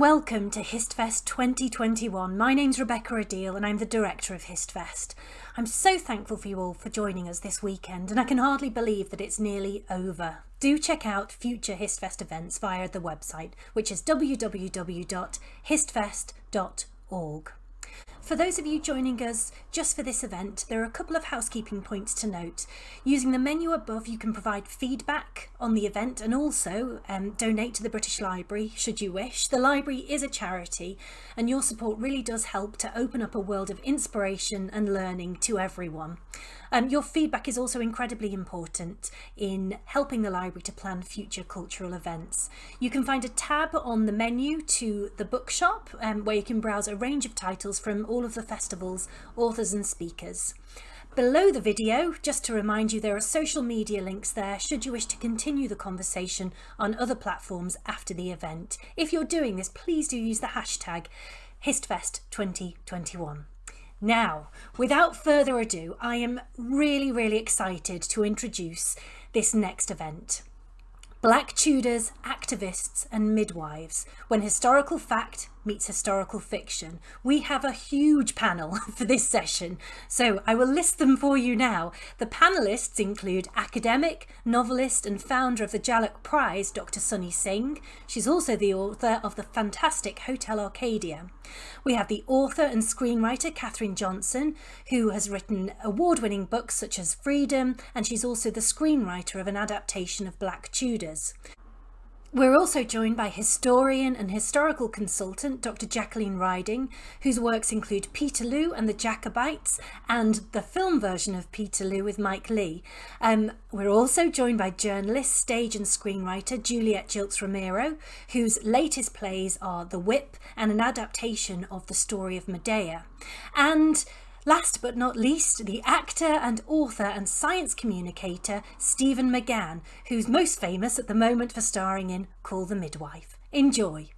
welcome to HistFest 2021. My name's Rebecca Adil and I'm the director of HistFest. I'm so thankful for you all for joining us this weekend and I can hardly believe that it's nearly over. Do check out future HistFest events via the website which is www.histfest.org. For those of you joining us just for this event, there are a couple of housekeeping points to note. Using the menu above, you can provide feedback on the event and also um, donate to the British Library should you wish. The library is a charity and your support really does help to open up a world of inspiration and learning to everyone. Um, your feedback is also incredibly important in helping the library to plan future cultural events. You can find a tab on the menu to the bookshop um, where you can browse a range of titles from all of the festival's authors and speakers. Below the video, just to remind you, there are social media links there should you wish to continue the conversation on other platforms after the event. If you're doing this, please do use the hashtag HistFest2021. Now, without further ado, I am really, really excited to introduce this next event. Black Tudors, Activists and Midwives, when historical fact meets historical fiction. We have a huge panel for this session, so I will list them for you now. The panellists include academic, novelist and founder of the Jhalak Prize, Dr. Sunny Singh. She's also the author of the fantastic Hotel Arcadia. We have the author and screenwriter Catherine Johnson, who has written award-winning books such as Freedom, and she's also the screenwriter of an adaptation of Black Tudors. We're also joined by historian and historical consultant Dr Jacqueline Riding, whose works include Peterloo and the Jacobites and the film version of Peterloo with Mike Leigh. Um, we're also joined by journalist, stage and screenwriter Juliet Gilkes Romero, whose latest plays are The Whip and an adaptation of the story of Medea. And Last but not least, the actor and author and science communicator Stephen McGann, who's most famous at the moment for starring in Call the Midwife. Enjoy!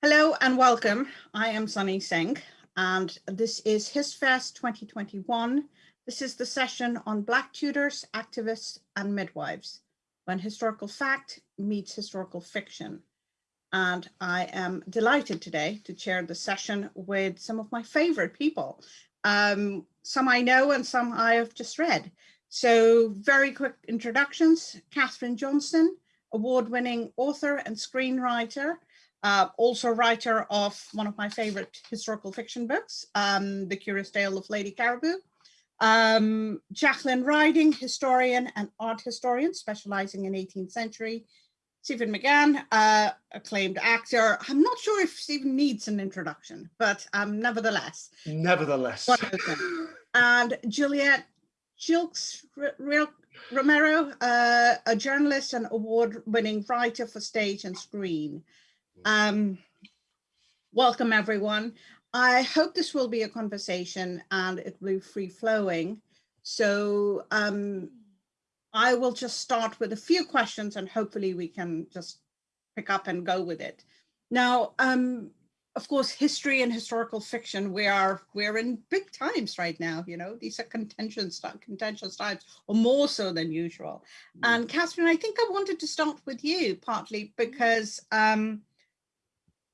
Hello and welcome. I am Sunny Singh and this is HistFest 2021. This is the session on Black Tudors, activists and midwives when historical fact meets historical fiction and I am delighted today to chair the session with some of my favorite people. Um, some I know and some I have just read. So very quick introductions, Catherine Johnson, award-winning author and screenwriter, uh, also writer of one of my favorite historical fiction books, um, The Curious Tale of Lady Caraboo. Um, Jacqueline Riding, historian and art historian, specializing in 18th century Stephen McGann, uh, acclaimed actor. I'm not sure if Stephen needs an introduction, but um, nevertheless. Nevertheless. and Juliet Gilkes Romero, uh, a journalist and award-winning writer for stage and screen. Um, welcome, everyone. I hope this will be a conversation and it will be free-flowing. So um, I will just start with a few questions and hopefully we can just pick up and go with it. Now, um, of course, history and historical fiction, we are we're in big times right now. You know, these are contentious contentious times, or more so than usual. Mm. And Catherine, I think I wanted to start with you partly because um,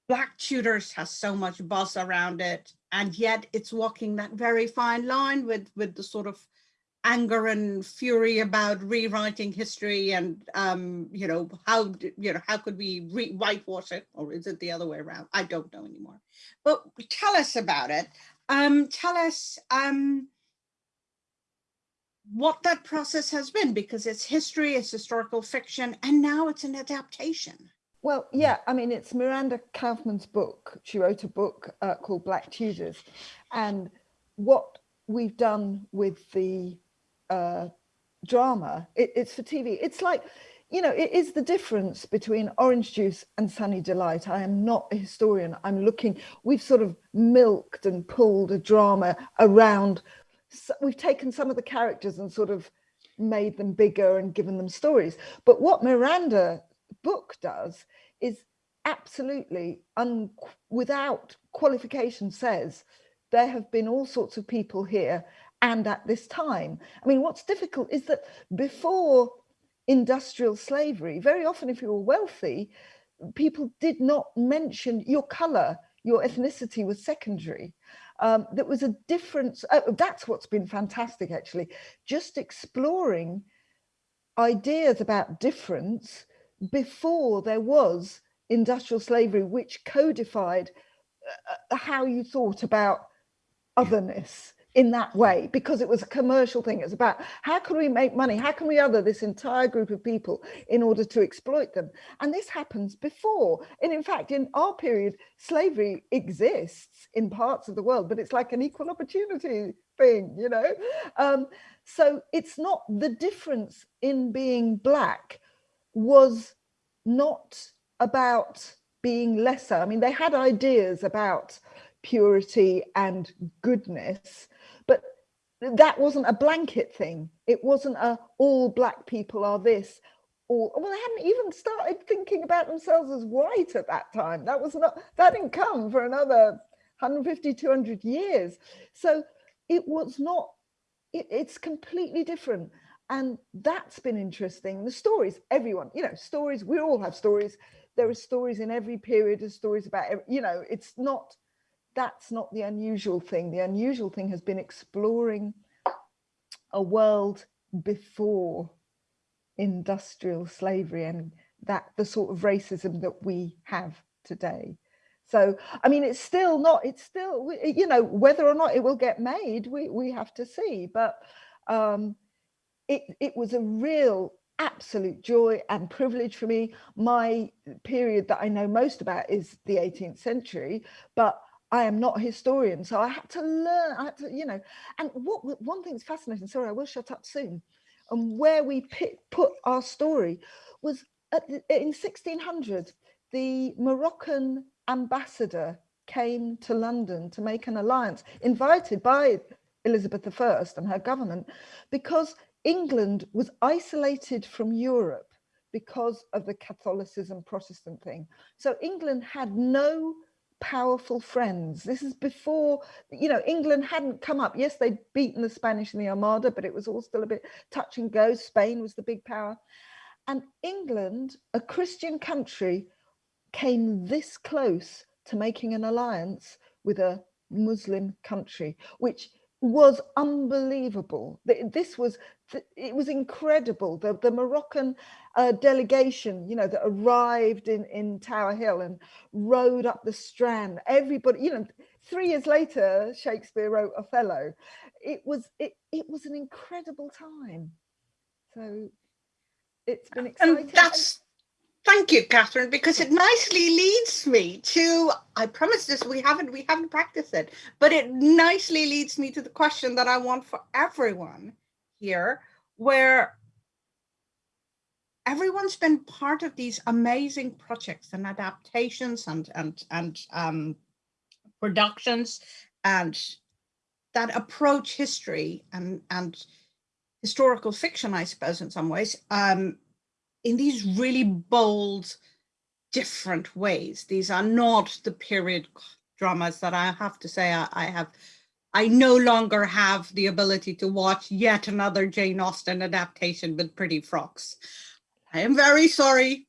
Black Tudors has so much buzz around it, and yet it's walking that very fine line with with the sort of anger and fury about rewriting history and um you know how you know how could we re whitewash it? Or is it the other way around? I don't know anymore. But tell us about it. Um tell us um what that process has been because it's history it's historical fiction and now it's an adaptation. Well yeah i mean it's miranda kaufmann's book. She wrote a book uh, called black tudors. And what we've done with the uh, drama. It, it's for TV. It's like, you know, it is the difference between Orange Juice and Sunny Delight. I am not a historian. I'm looking, we've sort of milked and pulled a drama around. We've taken some of the characters and sort of made them bigger and given them stories. But what Miranda book does is absolutely un, without qualification says there have been all sorts of people here and at this time. I mean, what's difficult is that before industrial slavery, very often if you were wealthy, people did not mention your color, your ethnicity was secondary. Um, there was a difference. Oh, that's what's been fantastic, actually. Just exploring ideas about difference before there was industrial slavery, which codified uh, uh how you thought about otherness in that way because it was a commercial thing. It's about how can we make money? How can we other this entire group of people in order to exploit them? And this happens before. And in fact, in our period, slavery exists in parts of the world, but it's like an equal opportunity thing, you know? Um, so it's not the difference in being black was not about being lesser. I mean, they had ideas about purity and goodness, that wasn't a blanket thing. It wasn't a all black people are this or well, they hadn't even started thinking about themselves as white at that time. That was not that didn't come for another 150, 200 years. So it was not, it, it's completely different. And that's been interesting. The stories, everyone, you know, stories, we all have stories. There are stories in every period, there's stories about, you know, it's not that's not the unusual thing. The unusual thing has been exploring a world before industrial slavery and that the sort of racism that we have today. So, I mean, it's still not, it's still, you know, whether or not it will get made, we, we have to see. But um, it, it was a real absolute joy and privilege for me. My period that I know most about is the 18th century, but I am not a historian, so I had to learn, I had to, you know, and what one thing that's fascinating, sorry, I will shut up soon, and where we put our story was in 1600, the Moroccan ambassador came to London to make an alliance, invited by Elizabeth I and her government, because England was isolated from Europe because of the Catholicism Protestant thing. So England had no powerful friends. This is before, you know, England hadn't come up. Yes, they'd beaten the Spanish in the Armada, but it was all still a bit touch and go. Spain was the big power. And England, a Christian country, came this close to making an alliance with a Muslim country, which was unbelievable. This was, it was incredible. The, the Moroccan uh, delegation, you know, that arrived in, in Tower Hill and rode up the Strand, everybody, you know, three years later, Shakespeare wrote Othello. It was, it, it was an incredible time. So it's been exciting. And that's Thank you, Catherine, because it nicely leads me to, I promise this, we haven't, we haven't practiced it, but it nicely leads me to the question that I want for everyone here, where everyone's been part of these amazing projects and adaptations and, and, and um, productions and that approach history and, and historical fiction, I suppose, in some ways, um, in these really bold, different ways. These are not the period dramas that I have to say I, I have I no longer have the ability to watch yet another Jane Austen adaptation with pretty frocks. I am very sorry.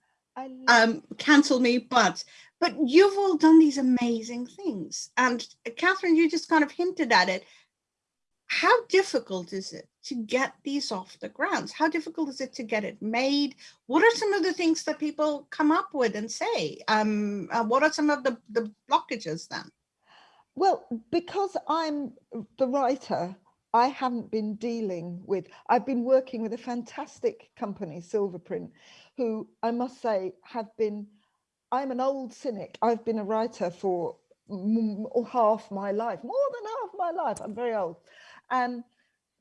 Um, cancel me, but but you've all done these amazing things. And Catherine, you just kind of hinted at it. How difficult is it to get these off the grounds? How difficult is it to get it made? What are some of the things that people come up with and say? Um, uh, what are some of the, the blockages then? Well, because I'm the writer, I haven't been dealing with, I've been working with a fantastic company, Silverprint, who I must say have been, I'm an old cynic. I've been a writer for half my life, more than half my life. I'm very old. And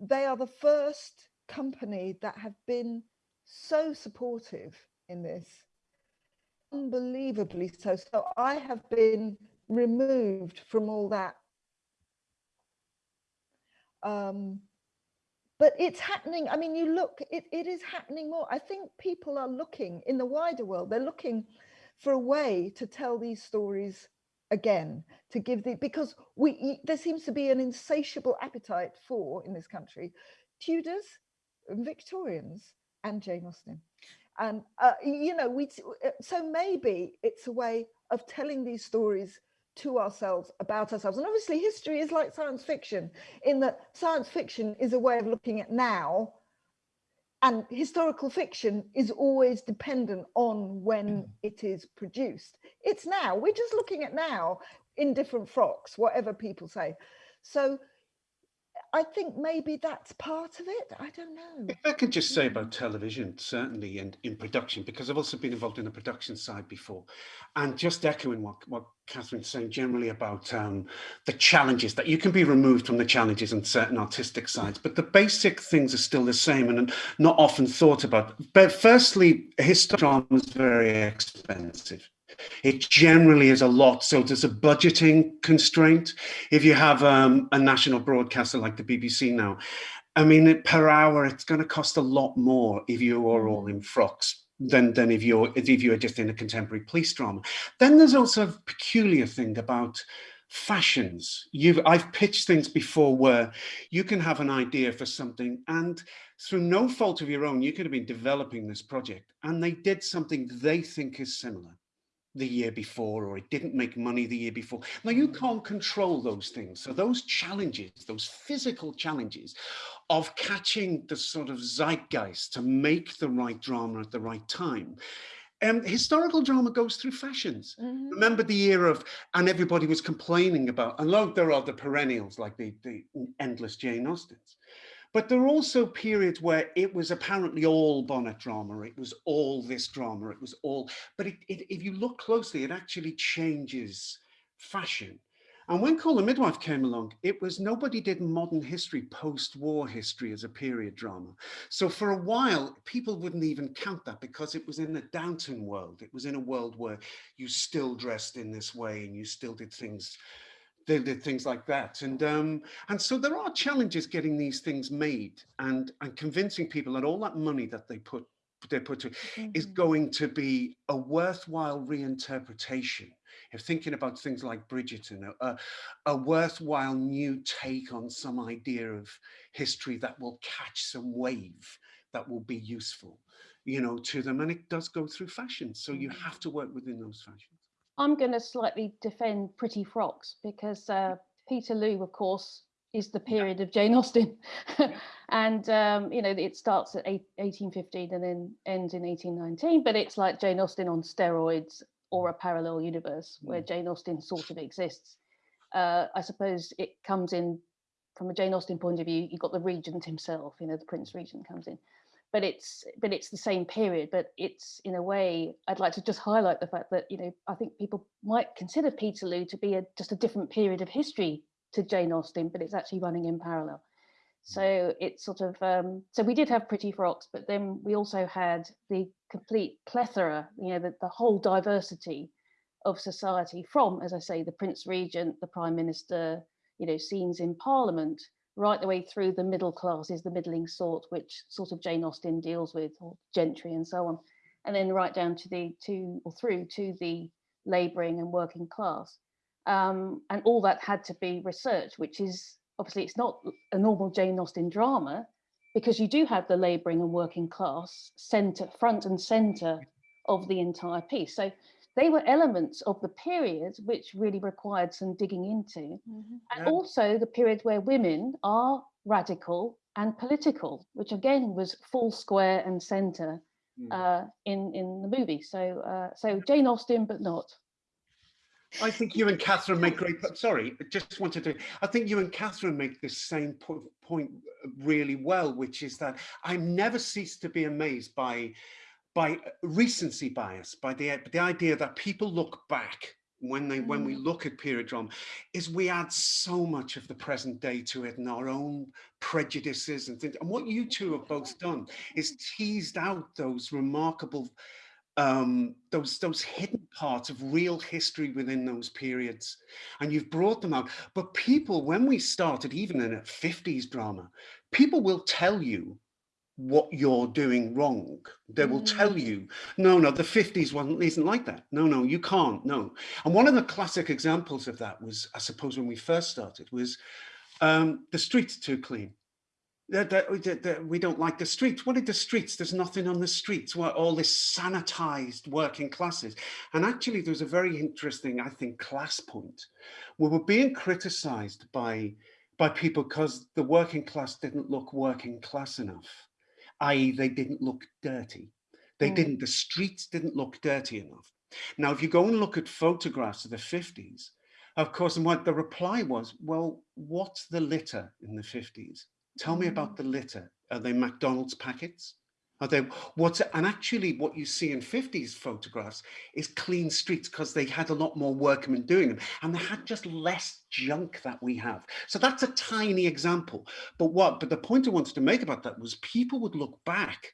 they are the first company that have been so supportive in this. Unbelievably so. So i have been removed from all that. Um but it's happening. I mean you look it, it is happening more. I think people are looking in the wider world they're looking for a way to tell these stories again to give the because we there seems to be an insatiable appetite for in this country Tudors, Victorians, and Jane Austen. And uh, you know, we uh, so maybe it's a way of telling these stories to ourselves about ourselves. And obviously, history is like science fiction in that science fiction is a way of looking at now and historical fiction is always dependent on when mm. it is produced. It's now, we're just looking at now in different frocks, whatever people say. So I think maybe that's part of it. I don't know. If I could just say about television, certainly, and in production, because I've also been involved in the production side before, and just echoing what, what Catherine's saying generally about um, the challenges that you can be removed from the challenges on certain artistic sides, but the basic things are still the same and not often thought about. But firstly, historical drama is very expensive. It generally is a lot. So there's a budgeting constraint. If you have um, a national broadcaster like the BBC now, I mean, per hour, it's going to cost a lot more if you are all in frocks than, than if you're if you're just in a contemporary police drama. Then there's also a peculiar thing about fashions. You've I've pitched things before where you can have an idea for something and through no fault of your own, you could have been developing this project and they did something they think is similar the year before or it didn't make money the year before. Now you mm. can't control those things. So those challenges, those physical challenges of catching the sort of zeitgeist to make the right drama at the right time. Um, historical drama goes through fashions. Mm -hmm. Remember the year of, and everybody was complaining about, and look, there are the perennials like the, the endless Jane Austens. But there are also periods where it was apparently all bonnet drama, it was all this drama, it was all, but it, it, if you look closely, it actually changes fashion. And when Call the Midwife came along, it was nobody did modern history, post-war history as a period drama. So for a while, people wouldn't even count that because it was in the Downton world. It was in a world where you still dressed in this way and you still did things they did things like that and um and so there are challenges getting these things made and and convincing people that all that money that they put they put to mm -hmm. is mm-hmm. going to be a worthwhile reinterpretation if thinking about things like Bridgerton, a, a worthwhile new take on some idea of history that will catch some wave that will be useful, you know, to them. And it does go through fashion. So you mm-hmm. have to work within those fashions. I'm going to slightly defend Pretty Frocks because uh, Peterloo, of course, is the period yeah. of Jane Austen. and, um, you know, it starts at 1815 and then ends in 1819, but it's like Jane Austen on steroids or a parallel universe where mm. Jane Austen sort of exists. Uh, I suppose it comes in from a Jane Austen point of view, you've got the regent himself, you know, the Prince Regent comes in but it's but it's the same period but it's in a way i'd like to just highlight the fact that you know i think people might consider peterloo to be a just a different period of history to jane austen but it's actually running in parallel mm. so it's sort of um, so we did have pretty frocks but then we also had the complete plethora you know the, the whole diversity of society from as i say the prince regent the prime minister you know scenes in parliament right the way through the middle classes, the middling sort, which sort of Jane Austen deals with, or gentry and so on, and then right down to the to or through to the labouring and working class. Um, and all that had to be researched, which is obviously it's not a normal Jane Austen drama, because you do have the labouring and working class center, front and centre of the entire piece. So they were elements of the period which really required some digging into. Mm -hmm. And yeah. also the period where women are radical and political, which again was full square and center mm. uh, in, in the movie. So, uh, so Jane Austen, but not. I think you and Catherine make great, sorry, I just wanted to, I think you and Catherine make this same po point really well, which is that I never cease to be amazed by by recency bias, by the, the idea that people look back when they mm. when we mm. look at period drama is we add so much of the present day to it and our own prejudices and things and what you two have both done is teased out those remarkable um those those hidden parts of real history within those periods and you've brought them out but people when we started even in a 50s drama people will tell you what you're doing wrong. They will tell you, no, no, the 50s wasn't isn't like that. No, no, you can't. No. And one of the classic examples of that was, I suppose, when we first started, was um, the streets too clean. That we don't like the streets. What are the streets? There's nothing on the streets. What all this sanitized working classes. And actually, there's a very interesting, I think, class point. We were being criticized by by people because the working class didn't look working class enough, i.e. they didn't look dirty. They Mm. didn't, the streets didn't look dirty enough. Now, if you go and look at photographs of the 50s, of course, and what the reply was, well, what's the litter in the 50s? Tell me about the litter. Are they McDonald's packets? What's and actually what you see in 50s photographs is clean streets because they had a lot more workmen doing them and they had just less junk that we have. So that's a tiny example. But what but the point I wanted to make about that was people would look back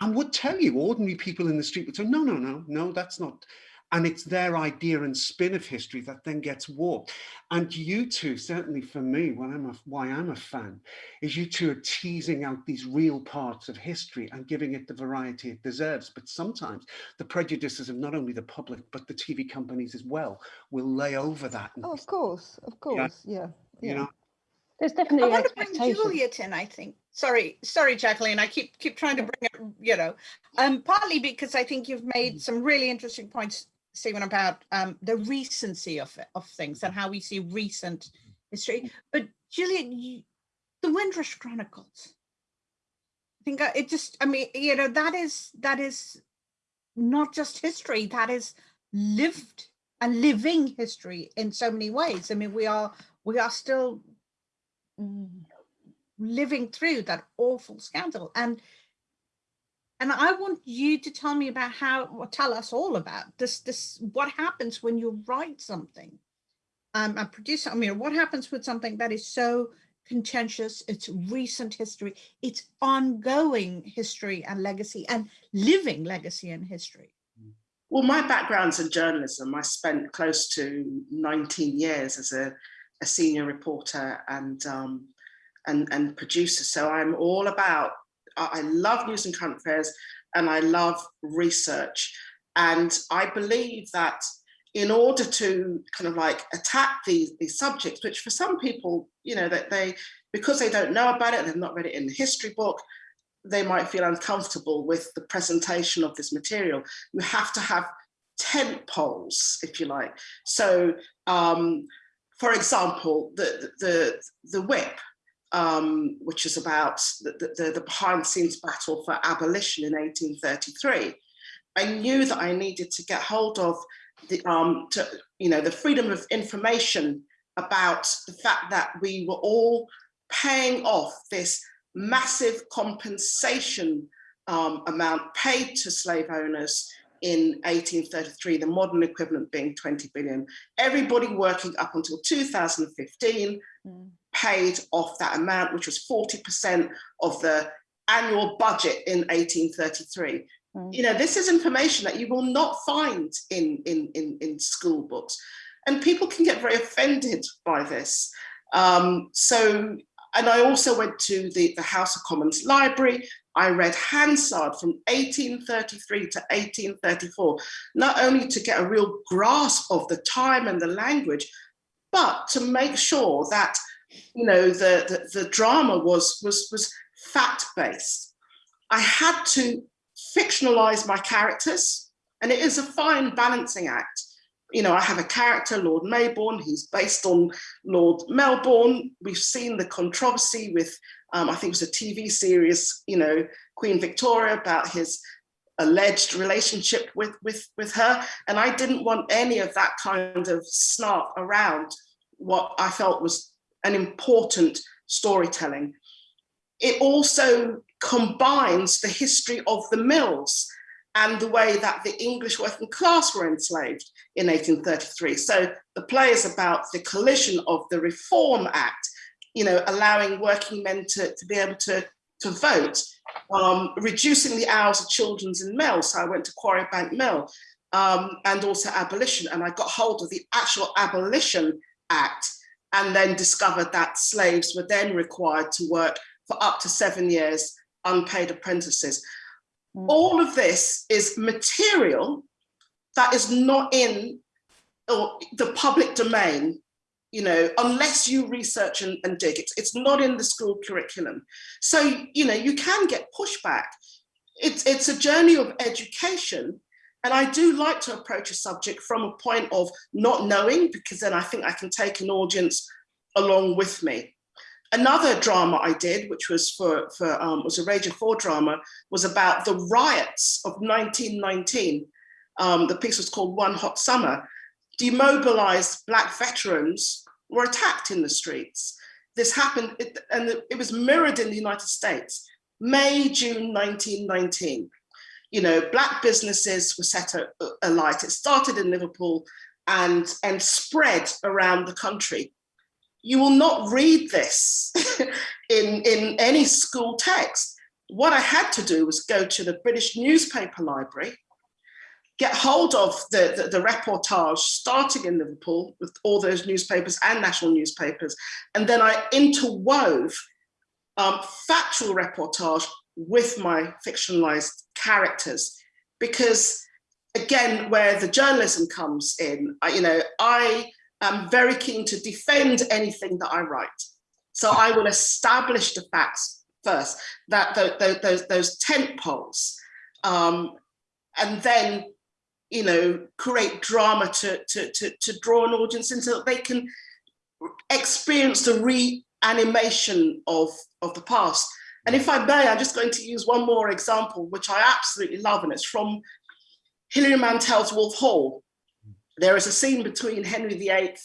and would tell you ordinary people in the street would say, no, no, no, no, that's not. And it's their idea and spin of history that then gets warped. And you two, certainly for me, when I'm a, why I'm a fan, is you two are teasing out these real parts of history and giving it the variety it deserves. But sometimes the prejudices of not only the public, but the TV companies as well will lay over that. Oh, of course, of course, yeah. you yeah. know, There's I want to bring. Juliet in, I think. Sorry, sorry, Jacqueline. I keep keep trying to bring it, you know, um, partly because I think you've made some really interesting points, Stephen, about um, the recency of of things and how we see recent history. But Juliet, you, the Windrush Chronicles. I think uh, it just, I mean, you know, that is that is not just history. That is lived and living history in so many ways. I mean, we are we are still Mm. living through that awful scandal and and i want you to tell me about how or tell us all about this this what happens when you write something um and produce i mean what happens with something that is so contentious it's recent history it's ongoing history and legacy and living legacy and history Well, my background's in journalism. I spent close to 19 years as a, a senior reporter and, um, and, and producer. So I'm all about, I love news and current affairs and I love research. And I believe that in order to kind of like attack these, these subjects, which for some people, you know, that they, because they don't know about it, they've not read it in the history book, they might feel uncomfortable with the presentation of this material. You have to have tent poles, if you like. So, um, for example, the, the, the whip, um, which is about the, the, the behind scenes battle for abolition in 1833, I knew that I needed to get hold of the, um, to, you know, the freedom of information about the fact that we were all paying off this massive compensation um, amount paid to slave owners in 1833, the modern equivalent being 20 billion. Everybody working up until 2015 Mm. Paid off that amount, which was 40% of the annual budget in 1833. Mm. You know, this is information that you will not find in, in, in, in school books. And people can get very offended by this. Um, so, and I also went to the, the House of Commons Library. I read Hansard from 1833 to 1834, not only to get a real grasp of the time and the language, but to make sure that you know the, the, the drama was, was, was fact-based. I had to fictionalize my characters, and it is a fine balancing act. You know, I have a character, Lord Mayborn, he's based on Lord Melbourne. We've seen the controversy with, um, I think it was a TV series, you know, Queen Victoria about his alleged relationship with, with, with her. And I didn't want any of that kind of snark around what I felt was an important storytelling. It also combines the history of the mills and the way that the English working class were enslaved in 1833. So the play is about the collision of the Reform Act, you know, allowing working men to, to be able to, to vote, um, reducing the hours of children's in mills. So I went to Quarry Bank Mill um, and also abolition. And I got hold of the actual Abolition Act and then discovered that slaves were then required to work for up to seven years unpaid apprentices. Mm. All of this is material that is not in or the public domain, you know, unless you research and, and dig. It's, it's not in the school curriculum. So, you know, you can get pushback. It's, it's a journey of education. And I do like to approach a subject from a point of not knowing, because then I think I can take an audience along with me. Another drama I did, which was for, for um, was a Radio 4 drama, was about the riots of 1919. Um, the piece was called One Hot Summer. Demobilized Black veterans were attacked in the streets. This happened, it, and it was mirrored in the United States, May, June 1919. You know, Black businesses were set alight. It started in Liverpool and, and spread around the country you will not read this in, in any school text. What I had to do was go to the British newspaper library, get hold of the, the, the, reportage starting in Liverpool with all those newspapers and national newspapers. And then I interwove um, factual reportage with my fictionalized characters. Because again, where the journalism comes in, I, you know, I am very keen to defend anything that I write. So I will establish the facts first, that those, those, those tent poles, um, and then, you know, create drama to, to, to, to draw an audience in so that they can experience the reanimation of, of the past. And if I may, I'm just going to use one more example, which I absolutely love, and it's from Hilary Mantel's Wolf Hall, there is a scene between Henry VIII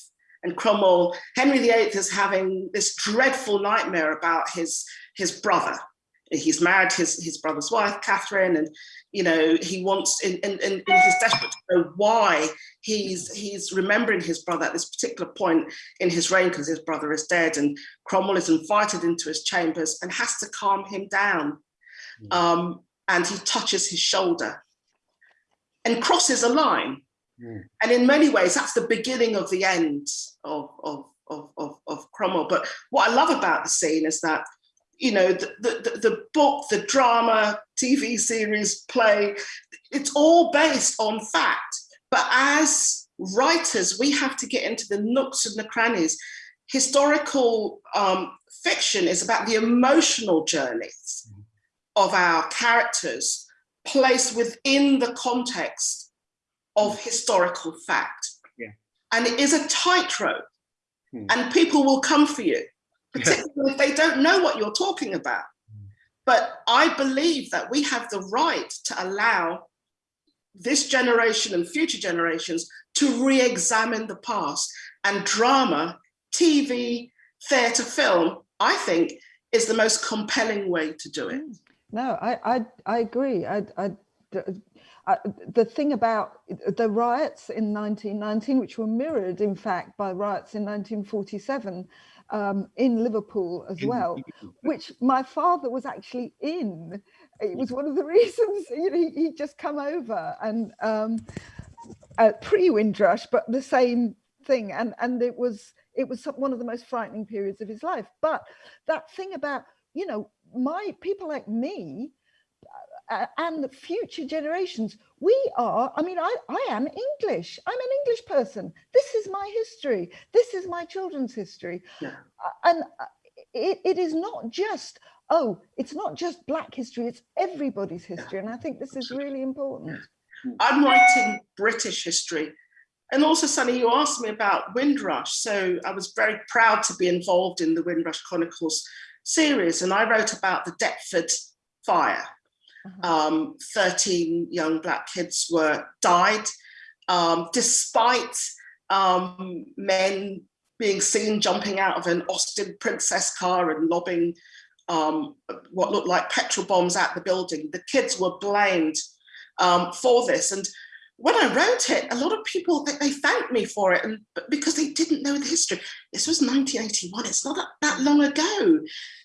and Cromwell. Henry VIII is having this dreadful nightmare about his, his brother. He's married his, his brother's wife, Catherine, and you know he wants, and, and, and he's desperate to know why he's he's remembering his brother at this particular point in his reign because his brother is dead, and Cromwell is invited into his chambers and has to calm him down, mm. um, and he touches his shoulder and crosses a line Mm. And in many ways, that's the beginning of the end of, of, of, of, of Cromwell. But what I love about the scene is that, you know, the, the, the book, the drama, TV series, play, it's all based on fact. But as writers, we have to get into the nooks and the crannies. Historical um, fiction is about the emotional journeys mm. of our characters placed within the context of historical fact. Yeah. And it is a tightrope hmm. and people will come for you, particularly if they don't know what you're talking about. Hmm. But I believe that we have the right to allow this generation and future generations to re-examine the past and drama, TV, theatre, film, I think is the most compelling way to do it. No, I, I, I agree. I, I, uh, the thing about the riots in 1919, which were mirrored, in fact, by riots in 1947 um, in Liverpool as well, which my father was actually in. It was one of the reasons, you know, he, would just come over and um, uh, pre-Windrush, but the same thing. And, and it was it was one of the most frightening periods of his life. But that thing about, you know, my people like me, uh, and future generations. We are, I mean, I, I am English. I'm an English person. This is my history. This is my children's history. Yeah. Uh, and uh, it, it is not just, oh, it's not just Black history, it's everybody's history. And I think this is really important. I'm writing British history. And also, Sunny, you asked me about Windrush. So I was very proud to be involved in the Windrush Chronicles series. And I wrote about the Deptford fire. Um, 13 young black kids were died, um, despite um, men being seen jumping out of an Austin Princess car and lobbing um, what looked like petrol bombs at the building. The kids were blamed um, for this. And when I wrote it, a lot of people, they, they thanked me for it and because they didn't know the history. This was 1981, it's not that, that long ago.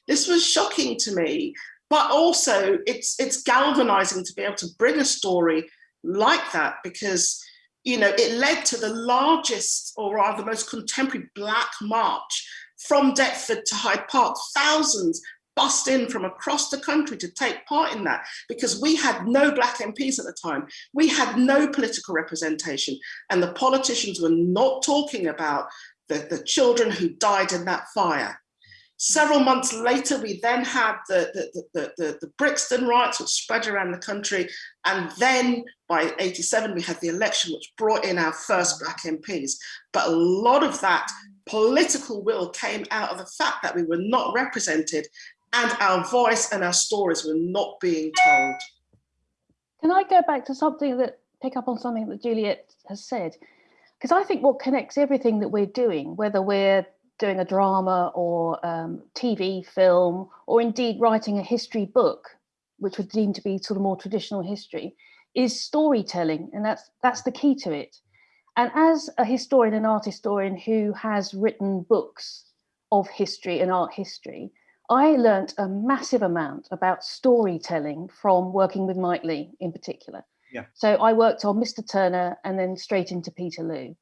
This was shocking to me but also it's it's galvanizing to be able to bring a story like that because you know it led to the largest or rather most contemporary black march from Deptford to Hyde Park thousands bust in from across the country to take part in that because we had no black MPs at the time. We had no political representation and the politicians were not talking about the, the children who died in that fire. Several months later, we then had the, the, the, the, the Brixton riots, which spread around the country. And then by 87, we had the election, which brought in our first black MPs. But a lot of that political will came out of the fact that we were not represented and our voice and our stories were not being told. Can I go back to something that, pick up on something that Juliet has said? Because I think what connects everything that we're doing, whether we're doing a drama or um, TV, film, or indeed writing a history book, which would deem to be sort of more traditional history, is storytelling, and that's that's the key to it. And as a historian and art historian who has written books of history and art history, I learnt a massive amount about storytelling from working with Mike Leigh in particular. Yeah. So I worked on Mr. Turner and then straight into Peterloo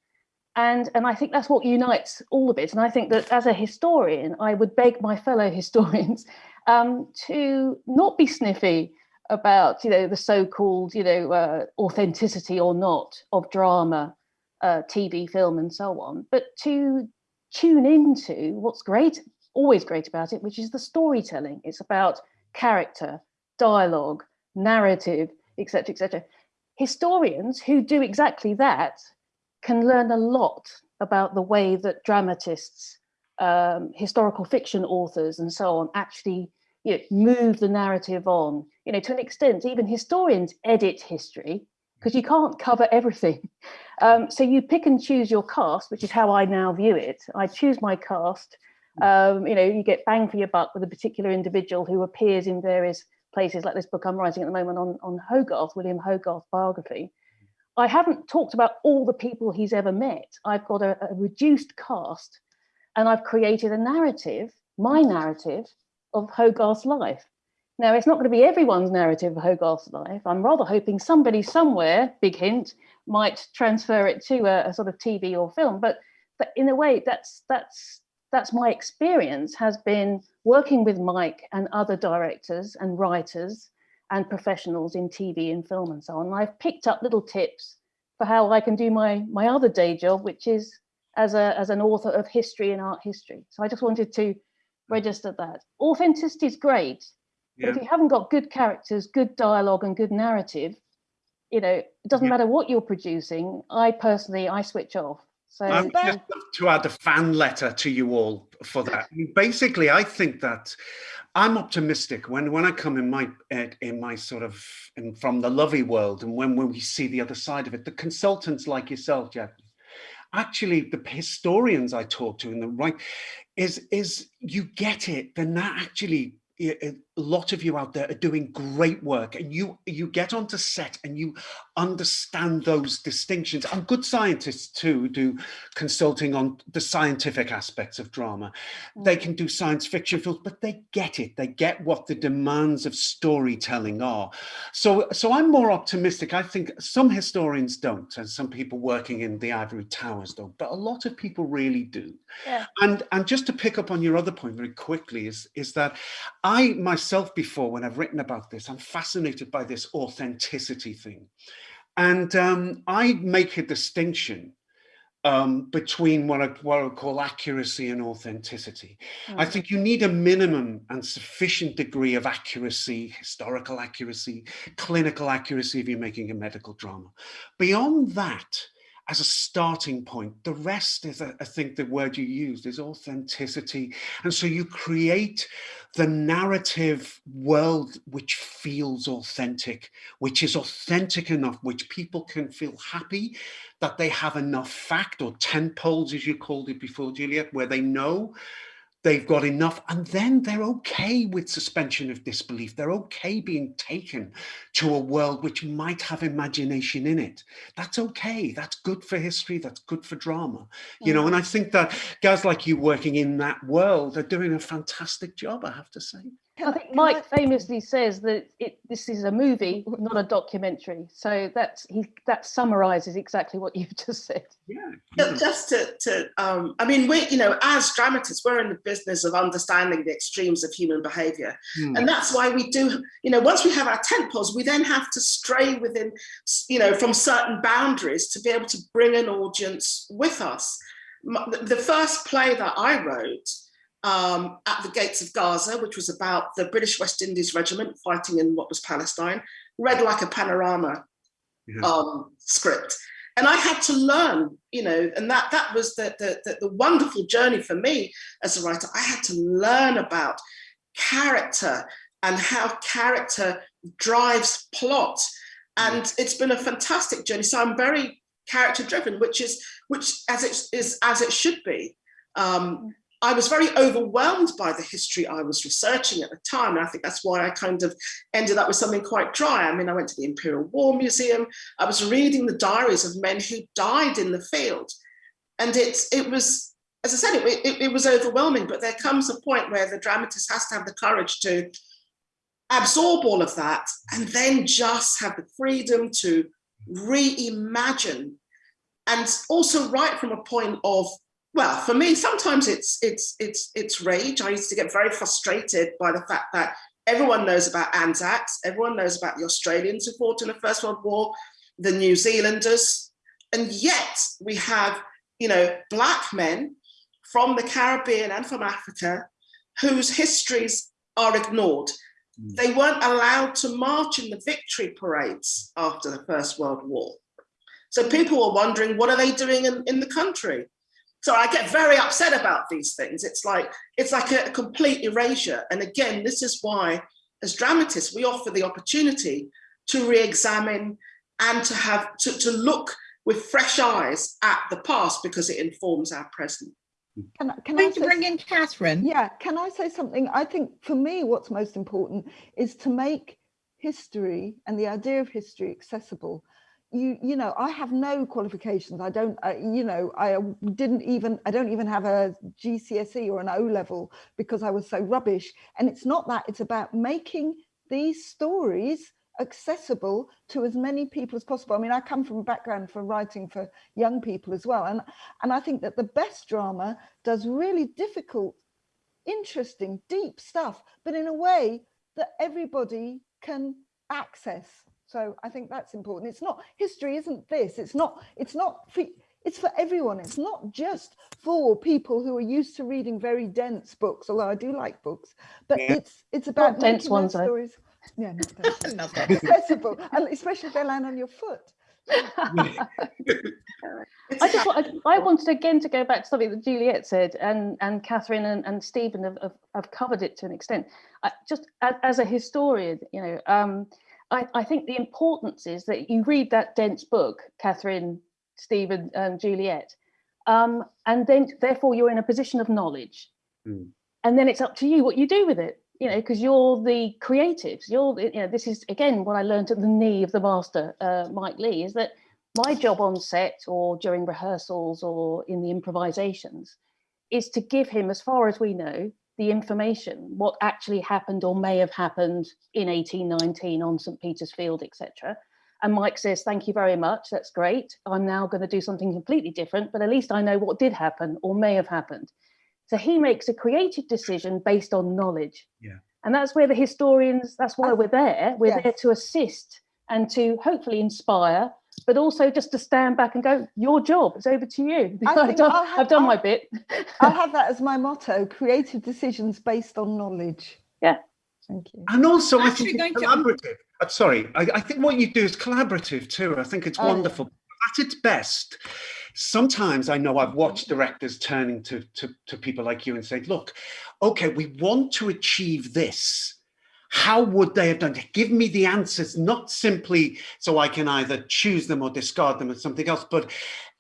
and and I think that's what unites all of it. And I think that as a historian, I would beg my fellow historians um, to not be sniffy about you know the so-called you know uh, authenticity or not of drama, uh, TV, film, and so on, but to tune into what's great, always great about it, which is the storytelling. It's about character, dialogue, narrative, etc., etc. Historians who do exactly that can learn a lot about the way that dramatists, um, historical fiction authors and so on actually you know, move the narrative on. You know, to an extent, even historians edit history because you can't cover everything. Um, so you pick and choose your cast, which is how I now view it. I choose my cast. Um, you know, you get bang for your buck with a particular individual who appears in various places, like this book I'm writing at the moment on, on Hogarth, William Hogarth biography. I haven't talked about all the people he's ever met. I've got a, a reduced cast and I've created a narrative, my narrative of Hogarth's life. Now, it's not going to be everyone's narrative of Hogarth's life. I'm rather hoping somebody somewhere, big hint, might transfer it to a, a sort of TV or film. But, but in a way, that's that's that's my experience has been working with Mike and other directors and writers and professionals in TV and film and so on. And I've picked up little tips for how I can do my my other day job, which is as a as an author of history and art history. So I just wanted to hmm. register that. Authenticity is great, Yeah. but if you haven't got good characters, good dialogue, and good narrative, you know, it doesn't Yeah. matter what you're producing. I personally, I switch off. So I would just love to add a fan letter to you all for that. I mean, Basically, I think that I'm optimistic when when I come in my uh, in my sort of from the lovey world, and when when we see the other side of it, the consultants like yourself, Jack, actually the historians I talk to in the right is is you get it. They're not actually a lot of you out there are doing great work and you you get onto set and you understand those distinctions. And good scientists too do consulting on the scientific aspects of drama. They mm. can do science fiction films but they get it. They get what the demands of storytelling are. So so i'm more optimistic. I think some historians don't and some people working in the ivory towers don't but a lot of people really do. Yeah. and and just to pick up on your other point very quickly is is that i myself before when i've written about this i'm fascinated by this authenticity thing and um, I make a distinction um, between what I, what I would call accuracy and authenticity. I Mm. think you need a minimum and sufficient degree of accuracy, historical accuracy, clinical accuracy if you're making a medical drama. Beyond that, as a starting point, the rest is, I think the word you used is authenticity. And so you create the narrative world which feels authentic, which is authentic enough, which people can feel happy that they have enough fact or tent poles, as you called it before, Juliet, where they know they've got enough and then they're okay with suspension of disbelief. They're okay being taken to a world which might have imagination in it. That's okay. That's good for history. That's good for drama. You know, mm. and I think that guys like you working in that world are doing a fantastic job, I have to say. Can I I- think can Mike I- famously says that it, this is a movie, not a documentary. So that's he that summarises exactly what you've just said. Yeah. Ju- Just to, to um, I mean, we, you know, as dramatists, we're in the business of understanding the extremes of human behavior. Hmm. And that's why we do, you know, once we have our tent poles, we then have to stray within, you know, from certain boundaries to be able to bring an audience with us. The the first play that I wrote um, at the gates of Gaza, which was about the British West Indies Regiment fighting in what was Palestine, read like a panorama Yeah. um, script. And I had to learn, you know, and that that was the, the, the, the wonderful journey for me as a writer. I had to learn about character and how character drives plot. And it's been a fantastic journey. So I'm very character driven, which is which as it is as it should be. Um, I was very overwhelmed by the history I was researching at the time. And I think that's why I kind of ended up with something quite dry. I mean, I went to the Imperial War Museum. I was reading the diaries of men who died in the field. And it's, it was, as I said, it, it, it was overwhelming, but there comes a point where the dramatist has to have the courage to absorb all of that and then just have the freedom to reimagine and also write from a point of well for me sometimes it's it's it's it's rage. I used to get very frustrated by the fact that everyone knows about anzacs everyone knows about the australians who fought in the first world war the new zealanders and yet we have you know black men from the caribbean and from africa whose histories are ignored. Mm. they weren't allowed to march in the victory parades after the first world war. So people were wondering what are they doing in, in the country so I get very upset about these things. It's like it's like a, complete erasure. And again, this is why, as dramatists, we offer the opportunity to re-examine and to have to, to look with fresh eyes at the past because it informs our present. Can, I- can I say bring in Catherine. Yeah, can I say something? I think for me, what's most important is to make history and the idea of history accessible. You, you know, I have no qualifications. I don't, uh, you know, I didn't even, I don't even have a GCSE or an O level because I was so rubbish. And it's not that, it's about making these stories accessible to as many people as possible. I mean, I come from a background for writing for young people as well. And, and I think that the best drama does really difficult interesting, deep stuff, but in a way that everybody can access. So I think that's important. It's not history isn't this. It's not it's not for, it's for everyone. It's not just for people who are used to reading very dense books, although I do like books, but Yeah. it's it's about dense ones, those though. stories. Yeah, not dense. Not that. accessible, and especially if they land on your foot. I just wa- I I wanted again to go back to something that Juliet said, and and Catherine and, and Stephen have, have, have covered it to an extent. I, just as, as a historian, you know, um, I, I think the importance is that you read that dense book, Catherine, Stephen, and Juliet, um, and then therefore you're in a position of knowledge, Mm. and then it's up to you what you do with it. You know, because you're the creatives. You're, the, you know, this is again what I learned at the knee of the master, uh, Mike Leigh, is that my job on set or during rehearsals or in the improvisations is to give him, as far as we know, the information, what actually happened or may have happened in 1819 on St. Peter's Field, etc. And Mike says, thank you very much, that's great. I'm now going to do something completely different, but at least I know what did happen or may have happened. So he makes a creative decision based on knowledge. Yeah. And that's where the historians, that's why we're there. We're yes. there to assist and to hopefully inspire, but also just to stand back and go, your job, it's over to you. I I've done, have- I've done my I'll- bit. I'll have that as my motto: creative decisions based on knowledge. Yeah. Thank you. And also, I Actually think it's going to- collaborative. Uh, sorry, I, I think what you do is collaborative too. I think it's Oh, wonderful. At its best, sometimes I know I've watched directors turning to, to, to people like you and say, look, okay, we want to achieve this. How would they have done it? Give me the answers, not simply so I can either choose them or discard them as something else, but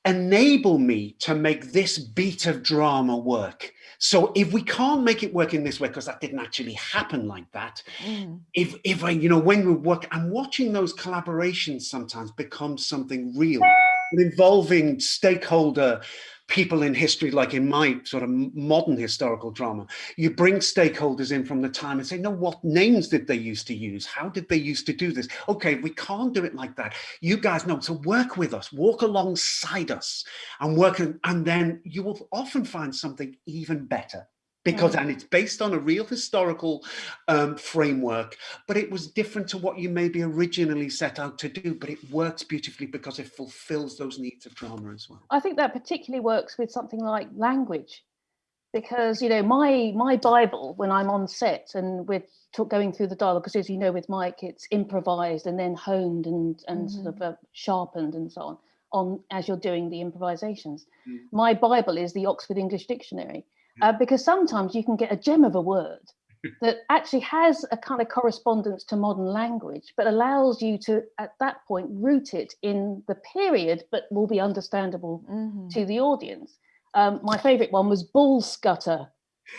enable me to make this beat of drama work. So if we can't make it work in this way, because that didn't actually happen like that, Mm. if if I, you know, when we work, I'm watching those collaborations sometimes become something real, involving stakeholder people in history, like in my sort of modern historical drama, you bring stakeholders in from the time and say, no, what names did they used to use? How did they used to do this? Okay, we can't do it like that. You guys know, so work with us, walk alongside us and work, and then you will often find something even better because and it's based on a real historical um, framework but it was different to what you maybe originally set out to do but it works beautifully because it fulfills those needs of drama as well i think that particularly works with something like language because you know my my bible when i'm on set and we're going through the dialogue because as you know with mike it's improvised and then honed and and mm -hmm. sort of uh, sharpened and so on on as you're doing the improvisations mm. my bible is the oxford english dictionary uh, because sometimes you can get a gem of a word that actually has a kind of correspondence to modern language, but allows you to, at that point, root it in the period, but will be understandable mm -hmm. to the audience. Um, my favorite one was bull scutter,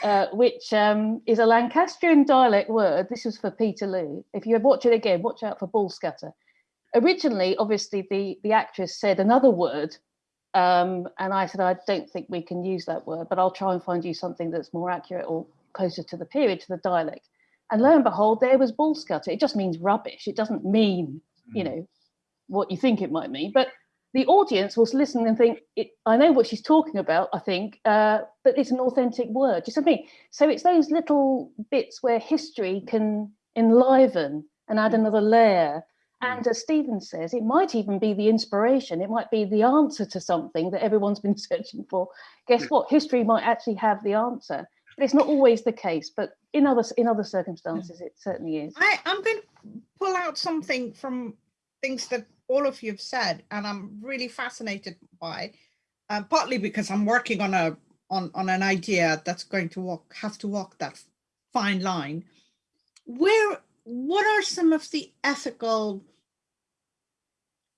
uh, which um, is a Lancastrian dialect word. This was for Peterloo. If you watch it again, watch out for bull scutter. Originally, obviously, the, the actress said another word um, and I said, I don't think we can use that word, but I'll try and find you something that's more accurate or closer to the period, to the dialect. And lo and behold, there was bull scutter. It just means rubbish. It doesn't mean, you hmm. know, what you think it might mean. But the audience will listen and think, I know what she's talking about, I think, uh, but it's an authentic word. Do you see what I mean? So it's those little bits where history can enliven and add hmm. another layer and mm. as Stephen says, it might even be the inspiration, it might be the answer to something that everyone's been searching for. Guess what? History might actually have the answer. But it's not always the case, but in other in other circumstances, it certainly is. I, I'm going to pull out something from things that all of you have said, and I'm really fascinated by, um, partly because I'm working on a on on an idea that's going to walk have to walk that fine line. Where what are some of the ethical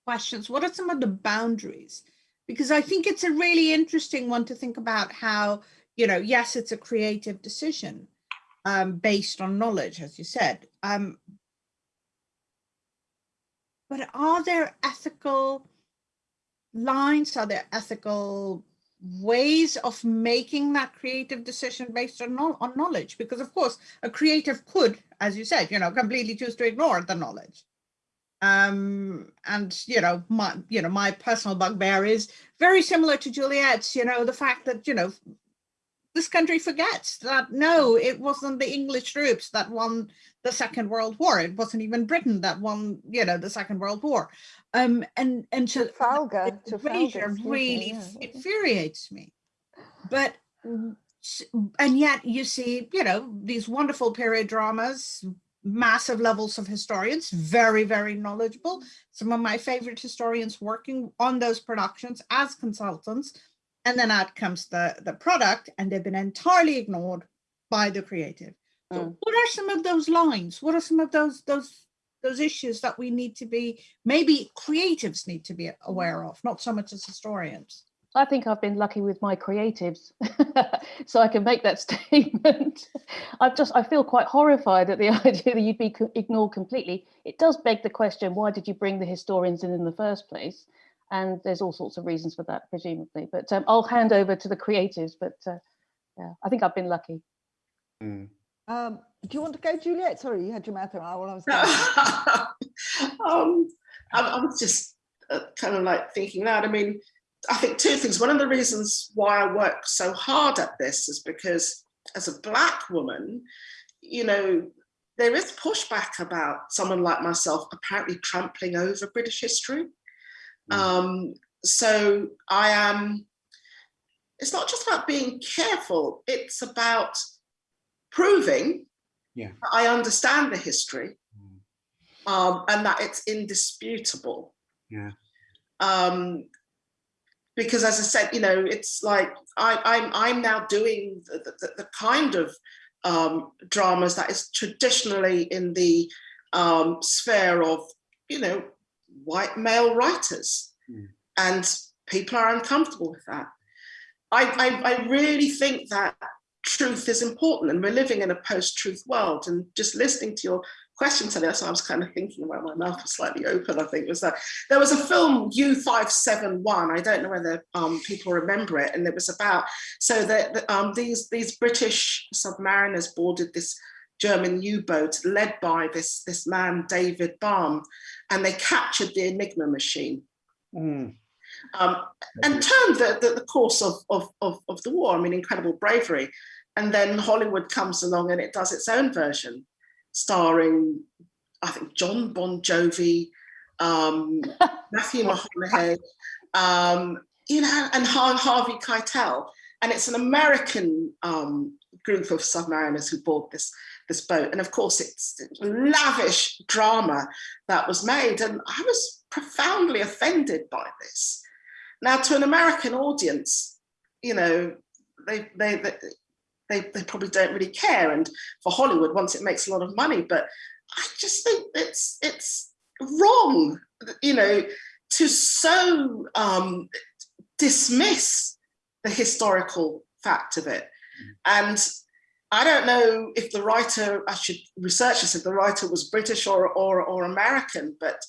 questions? What are some of the boundaries? Because I think it's a really interesting one to think about how, you know, yes, it's a creative decision um, based on knowledge, as you said. Um, but are there ethical lines? Are there ethical ways of making that creative decision based on, on knowledge because of course a creative could as you said you know completely choose to ignore the knowledge. Um and you know my you know my personal bugbear is very similar to juliet's you know the fact that you know this country forgets that no it wasn't the english troops that won the second world war it wasn't even britain that won you know the second world war um, and and to Trafalgar, Trafalgar really yeah. infuriates me. But and yet you see, you know, these wonderful period dramas, massive levels of historians, very, very knowledgeable. Some of my favorite historians working on those productions as consultants. And then out comes the, the product and they've been entirely ignored by the creative. So mm. what are some of those lines? What are some of those those those issues that we need to be, maybe creatives need to be aware of, not so much as historians. I think I've been lucky with my creatives, so I can make that statement. I've just, I feel quite horrified at the idea that you'd be ignored completely. It does beg the question, why did you bring the historians in in the first place? And there's all sorts of reasons for that, presumably. But um, I'll hand over to the creatives, but uh, yeah, I think I've been lucky. Mm. Um, do you want to go, Juliet? Sorry, you had your mouth around while I was um, I, I, was just uh, kind of like thinking that. I mean, I think two things. One of the reasons why I work so hard at this is because as a black woman, you know, there is pushback about someone like myself apparently trampling over British history. Mm. Um, so I am, it's not just about being careful, it's about proving yeah. I understand the history mm. um, and that it's indisputable. Yeah. Um, because as I said, you know, it's like I, I'm I'm now doing the, the, the kind of um, dramas that is traditionally in the um, sphere of, you know, white male writers, mm. and people are uncomfortable with that. I, I, I really think that truth is important and we're living in a post-truth world. And just listening to your question to this, I was kind of thinking while my mouth was slightly open, I think, was that there was a film U571, I don't know whether um, people remember it, and it was about, so that um, these, these British submariners boarded this German U-boat led by this, this man, David Balme, and they captured the Enigma machine. Mm. Um, and turned the, the, the course of, of, of, of the war, I mean, incredible bravery. And then Hollywood comes along and it does its own version starring, I think, Jon Bon Jovi, um, Matthew McConaughey, um, you know, and Harvey Keitel. And it's an American um, group of submariners who board this, this boat. And of course, it's lavish drama that was made. And I was profoundly offended by this. Now, to an American audience, you know, they, they, they they, they probably don't really care. And for Hollywood, once it makes a lot of money, but I just think it's it's wrong, you know, to so um, dismiss the historical fact of it. Mm. And I don't know if the writer, I should research this, if the writer was British or, or, or American, but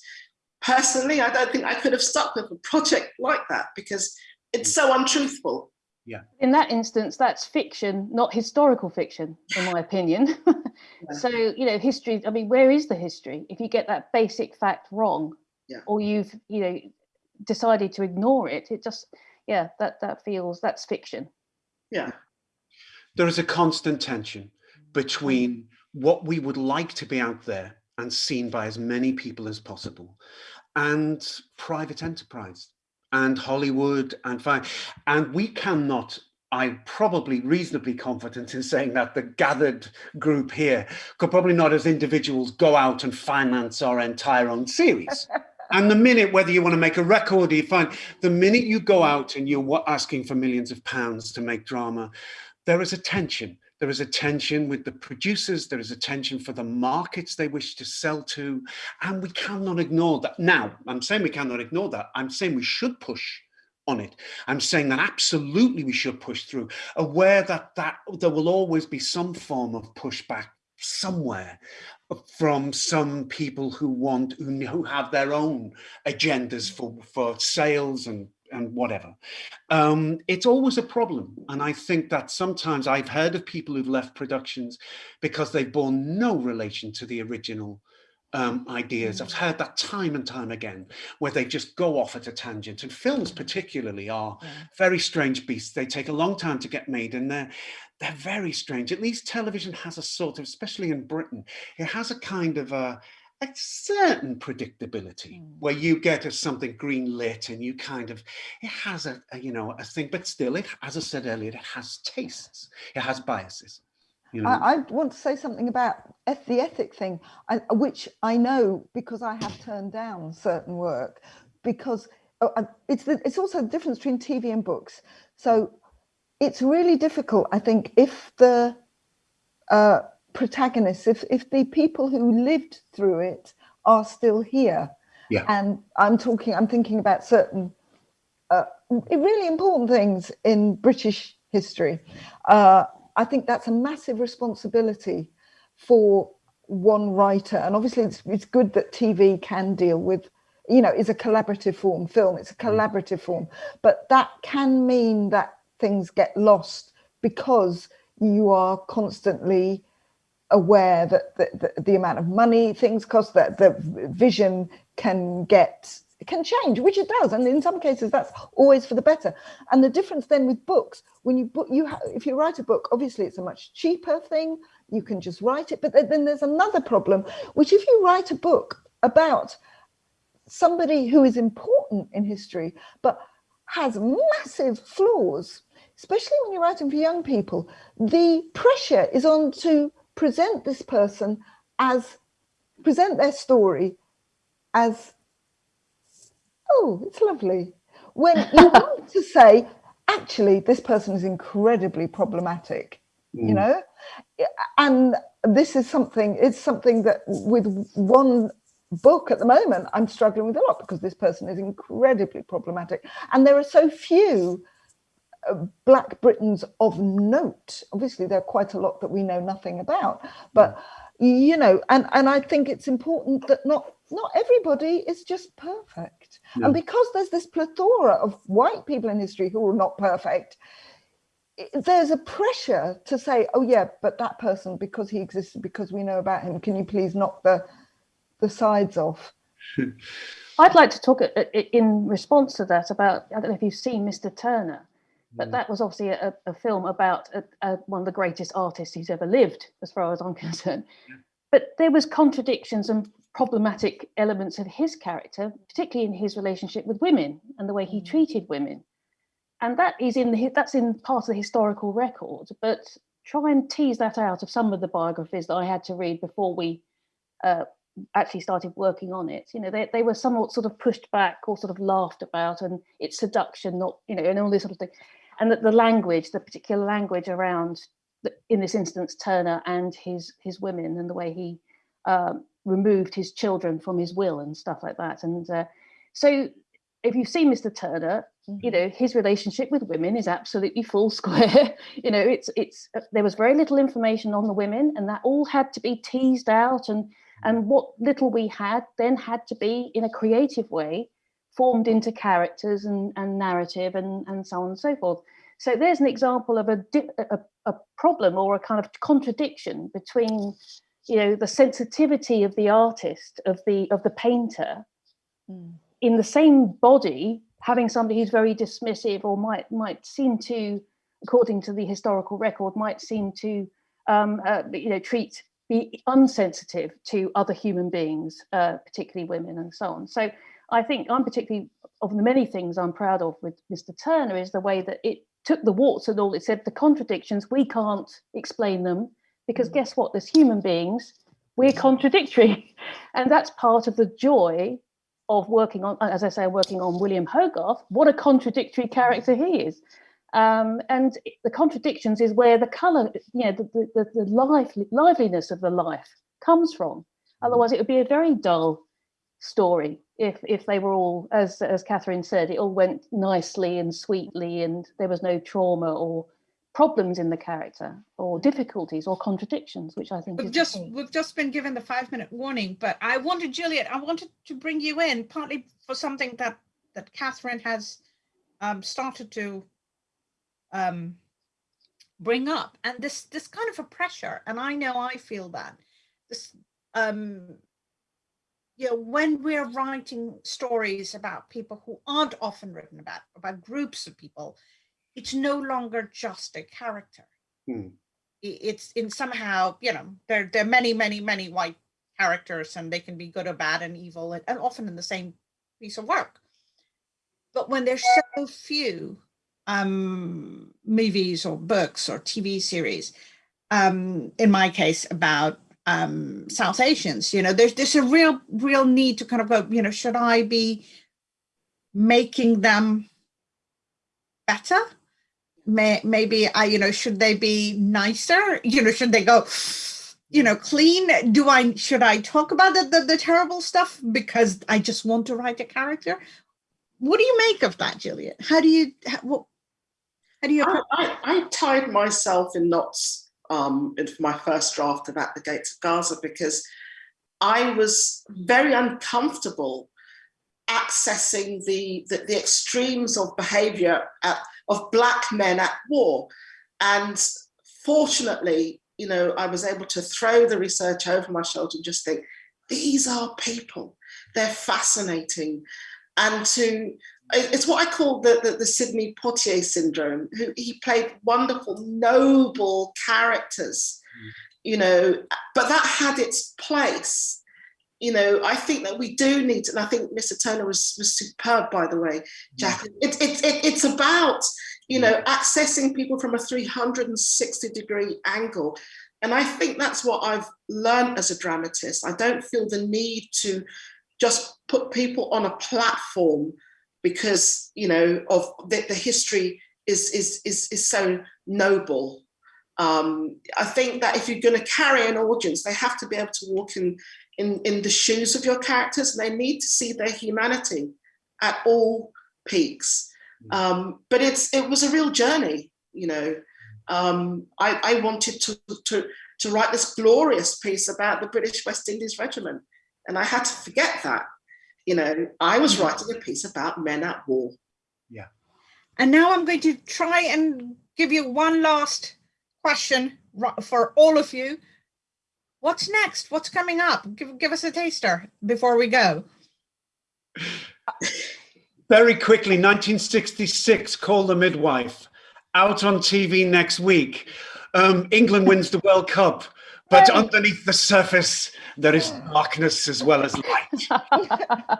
personally, I don't think I could have stuck with a project like that because it's mm. so untruthful yeah in that instance that's fiction not historical fiction in my opinion yeah. so you know history i mean where is the history if you get that basic fact wrong yeah. or you've you know decided to ignore it it just yeah that that feels that's fiction yeah there is a constant tension between what we would like to be out there and seen by as many people as possible and private enterprise and Hollywood and fine. And we cannot, I'm probably reasonably confident in saying that the gathered group here could probably not as individuals go out and finance our entire own series. and the minute, whether you want to make a record or you find, the minute you go out and you're asking for millions of pounds to make drama, there is a tension there is a tension with the producers, there is a tension for the markets they wish to sell to, and we cannot ignore that. Now, I'm saying we cannot ignore that. I'm saying we should push on it. I'm saying that absolutely we should push through, aware that, that there will always be some form of pushback somewhere from some people who want who have their own agendas for for sales and and whatever. Um, it's always a problem. And I think that sometimes I've heard of people who've left productions because they've borne no relation to the original um, ideas. I've heard that time and time again, where they just go off at a tangent. And films particularly are very strange beasts. They take a long time to get made and they're, they're very strange. At least television has a sort of, especially in Britain, it has a kind of a, a certain predictability mm. where you get a, something green lit and you kind of it has a, a, you know a thing but still it as i said earlier it has tastes it has biases you know? I, I, want to say something about the ethic thing I, which i know because i have turned down certain work because oh, it's the, it's also the difference between tv and books so it's really difficult i think if the uh, protagonists, if, if the people who lived through it are still here. Yeah. And I'm talking, I'm thinking about certain uh, really important things in British history. Uh, I think that's a massive responsibility for one writer. And obviously it's, it's good that TV can deal with, you know, is a collaborative form, film, it's a mm. collaborative form, but that can mean that things get lost because you are constantly aware that the, the, the, amount of money things cost, that the vision can get can change, which it does, and in some cases that's always for the better. And the difference then with books, when you book, you if you write a book, obviously it's a much cheaper thing. You can just write it, but then there's another problem, which if you write a book about somebody who is important in history, but has massive flaws, especially when you're writing for young people, the pressure is on to present this person as, present their story as, oh, it's lovely. When you want to say, actually, this person is incredibly problematic, mm. you know? And this is something, it's something that with one book at the moment, I'm struggling with a lot because this person is incredibly problematic. And there are so few Black Britons of note. Obviously, there are quite a lot that we know nothing about, but you know, and, and I think it's important that not not everybody is just perfect. No. And because there's this plethora of white people in history who are not perfect, there's a pressure to say, oh yeah, but that person, because he existed, because we know about him, can you please knock the the sides off? I'd like to talk a- a- in response to that about, I don't know if you've seen Mr. Turner, but Mm. that was obviously a, a film about a, a, one of the greatest artists who's ever lived, as far as I'm concerned. But there was contradictions and problematic elements of his character, particularly in his relationship with women and the way he treated women. And that is in the, that's in part of the historical record, but try and tease that out of some of the biographies that I had to read before we uh, actually started working on it. You know, they, they were somewhat sort of pushed back or sort of laughed about, and it's seduction, not you know, and all this sort of thing. And that the language, the particular language around, the, in this instance, Turner and his his women, and the way he um, removed his children from his will and stuff like that. And uh, so, if you've seen Mr. Turner, you know his relationship with women is absolutely full square you know it's it's uh, there was very little information on the women and that all had to be teased out and and what little we had then had to be in a creative way formed into characters and, and narrative and and so on and so forth so there's an example of a, a a problem or a kind of contradiction between you know the sensitivity of the artist of the of the painter Mm. in the same body having somebody who's very dismissive or might might seem to according to the historical record might seem to um, uh, you know treat be unsensitive to other human beings uh, particularly women and so on so i think i'm particularly of the many things i'm proud of with mr turner is the way that it took the warts and all it said the contradictions we can't explain them because guess what as human beings we're contradictory and that's part of the joy of working on, as I say, working on William Hogarth, what a contradictory character he is. Um, and the contradictions is where the colour, you know, the, the, the, the life, liveliness of the life comes from. Otherwise, it would be a very dull story if if they were all, as as Catherine said, it all went nicely and sweetly, and there was no trauma or problems in the character or difficulties or contradictions, which I think We've is just we've just been given the five minute warning, but I wanted Juliet, I wanted to bring you in partly for something that that Catherine has um, started to um, bring up, and this this kind of a pressure, and I know I feel that. This um, you know when we're writing stories about people who aren't often written about about groups of people, it's no longer just a character. I- it's in somehow you know there there are many many many white characters and they can be good or bad and evil and, and often in the same piece of work. But when there's so few um movies or books or tv series um in my case about um south asians you know there's there's a real real need to kind of go you know should i be making them better may, maybe I, you know, should they be nicer? You know, should they go, you know, clean? Do I, should I talk about the, the, the terrible stuff because I just want to write a character? What do you make of that, Juliet? How do you, how, what, how do you, I, I, I tied myself in knots um, in my first draft of At the Gates of Gaza because I was very uncomfortable accessing the, the, the extremes of behavior at, of black men at war. And fortunately, you know, I was able to throw the research over my shoulder and just think, these are people, they're fascinating. And to, it's what I call the, the, the Sidney Poitier syndrome, who he played wonderful, noble characters, mm. you know, but that had its place you know, I think that we do need, and I think Mr. Turner was, was superb, by the way, Jack. It's it's it, it's about, you mm. know, accessing people from a 360 degree angle. And I think that's what I've learned as a dramatist. I don't feel the need to just put people on a platform because, you know, of the, the history is, is, is, is so noble. Um, I think that if you're going to carry an audience, they have to be able to walk in in, in the shoes of your characters and they need to see their humanity at all peaks. Um, but it's it was a real journey, you know. Um, I, I wanted to, to, to write this glorious piece about the British West Indies Regiment. And I had to forget that. You know, I was writing a piece about men at war. Yeah. And now I'm going to try and give you one last question for all of you. What's next? What's coming up? Give, give us a taster before we go. Very quickly, 1966, Call the Midwife, out on TV next week. Um, England wins the World Cup, but Yay. underneath the surface, there is darkness as well as light.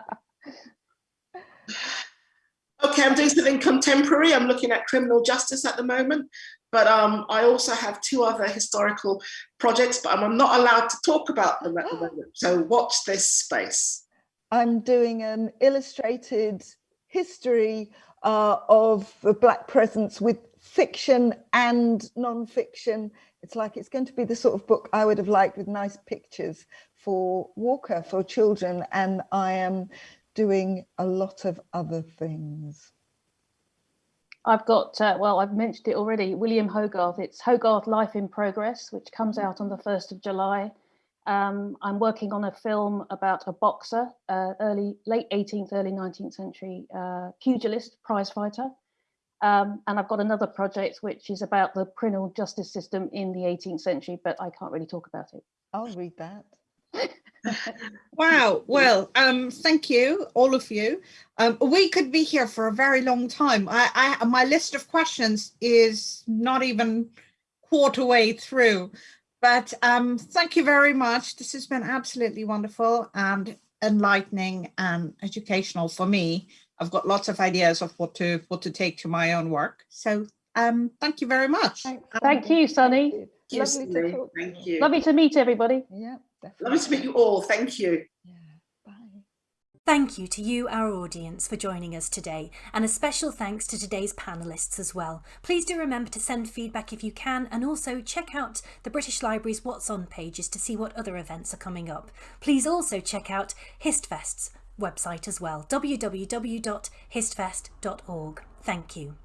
Okay, I'm doing something contemporary. I'm looking at criminal justice at the moment, but um, I also have two other historical projects, but I'm not allowed to talk about them at the moment. So watch this space. I'm doing an illustrated history uh, of the Black presence with fiction and non-fiction. It's like it's going to be the sort of book I would have liked with nice pictures for Walker for children, and I am doing a lot of other things. I've got, uh, well, I've mentioned it already, William Hogarth. It's Hogarth Life in Progress, which comes out on the 1st of July. Um, I'm working on a film about a boxer, uh, early, late 18th, early 19th century uh, pugilist, prize fighter. Um, and I've got another project which is about the criminal justice system in the 18th century, but I can't really talk about it. I'll read that. Wow. Well, um, thank you, all of you. Um, we could be here for a very long time. I, I, my list of questions is not even quarter way through, but um, thank you very much. This has been absolutely wonderful and enlightening and educational for me. I've got lots of ideas of what to what to take to my own work. So, um, thank you very much. Thanks. Thank you, Sunny. Thank you. Yes, Lovely to to Thank you. Lovely to meet everybody. Yeah, definitely. Lovely to meet you all. Thank you. Yeah, bye. Thank you to you, our audience, for joining us today, and a special thanks to today's panellists as well. Please do remember to send feedback if you can, and also check out the British Library's What's On pages to see what other events are coming up. Please also check out HistFest's website as well, www.histfest.org. Thank you.